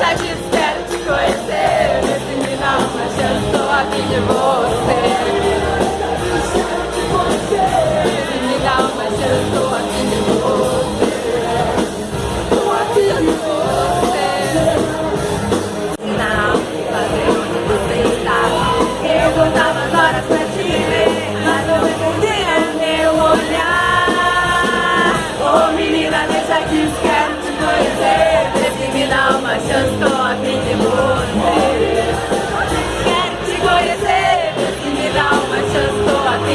já quero te conhecer. Nesse final, mas já estou aqui de você.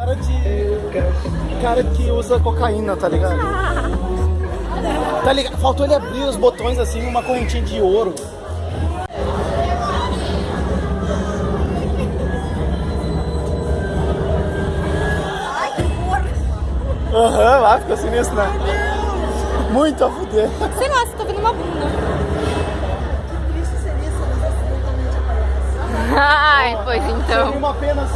Cara de. Cara que usa cocaína, tá ligado? Tá ligado? Faltou ele abrir os botões assim, uma correntinha de ouro. Aham, lá ficou sinistro, né? Muito a fuder. Sei lá, você tá vendo uma bunda. Ai, pois Seria então. uma pena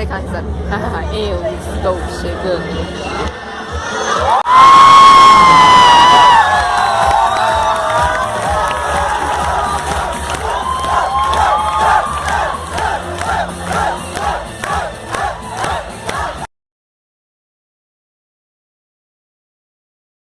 誰かにさ「ええよどうしてく」